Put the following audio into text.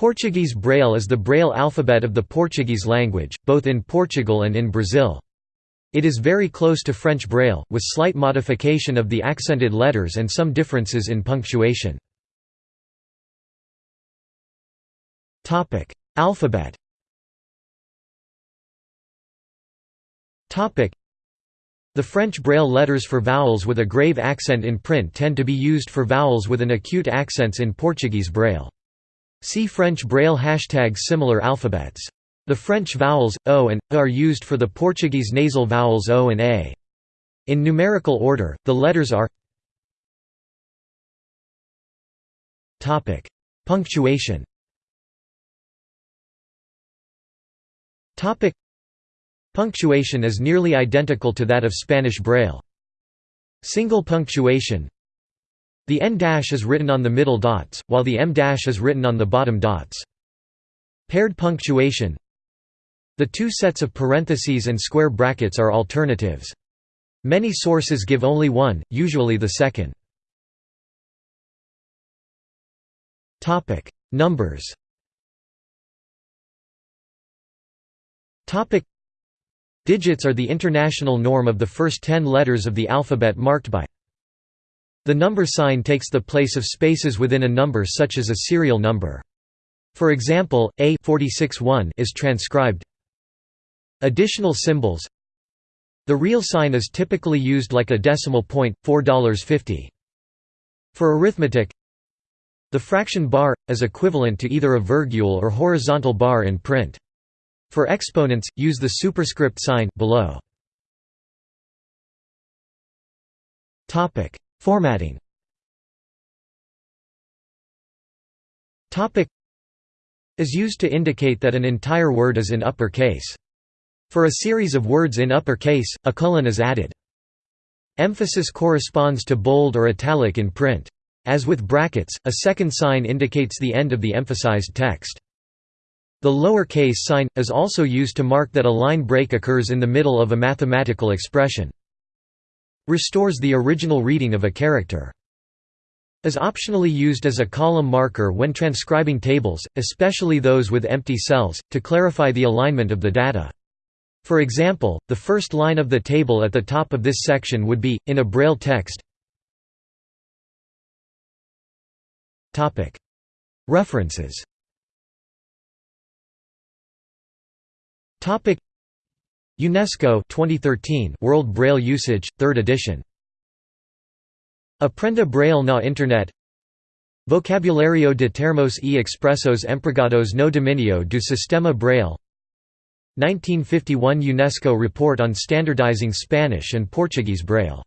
Portuguese Braille is the Braille alphabet of the Portuguese language, both in Portugal and in Brazil. It is very close to French Braille, with slight modification of the accented letters and some differences in punctuation. Alphabet The French Braille letters for vowels with a grave accent in print tend to be used for vowels with an acute accents in Portuguese Braille. See French Braille hashtag similar alphabets. The French vowels, o and a are used for the Portuguese nasal vowels o and a. In numerical order, the letters are Punctuation Punctuation is nearly identical to that of Spanish Braille. Single punctuation the en dash is written on the middle dots, while the em dash is written on the bottom dots. Paired punctuation The two sets of parentheses and square brackets are alternatives. Many sources give only one, usually the second. Numbers Digits are the international norm of the first ten letters of the alphabet marked by the number sign takes the place of spaces within a number such as a serial number. For example, A 461 is transcribed Additional symbols The real sign is typically used like a decimal point, $4.50. For arithmetic The fraction bar, is equivalent to either a virgule or horizontal bar in print. For exponents, use the superscript sign below. Formatting is used to indicate that an entire word is in upper case. For a series of words in upper case, a colon is added. Emphasis corresponds to bold or italic in print. As with brackets, a second sign indicates the end of the emphasized text. The lower case sign, is also used to mark that a line break occurs in the middle of a mathematical expression restores the original reading of a character. Is optionally used as a column marker when transcribing tables, especially those with empty cells, to clarify the alignment of the data. For example, the first line of the table at the top of this section would be, in a Braille text. References UNESCO 2013 World Braille Usage, 3rd edition. Aprenda Braille na Internet. Vocabulario de termos e expressos empregados no dominio do sistema Braille. 1951 UNESCO report on standardizing Spanish and Portuguese Braille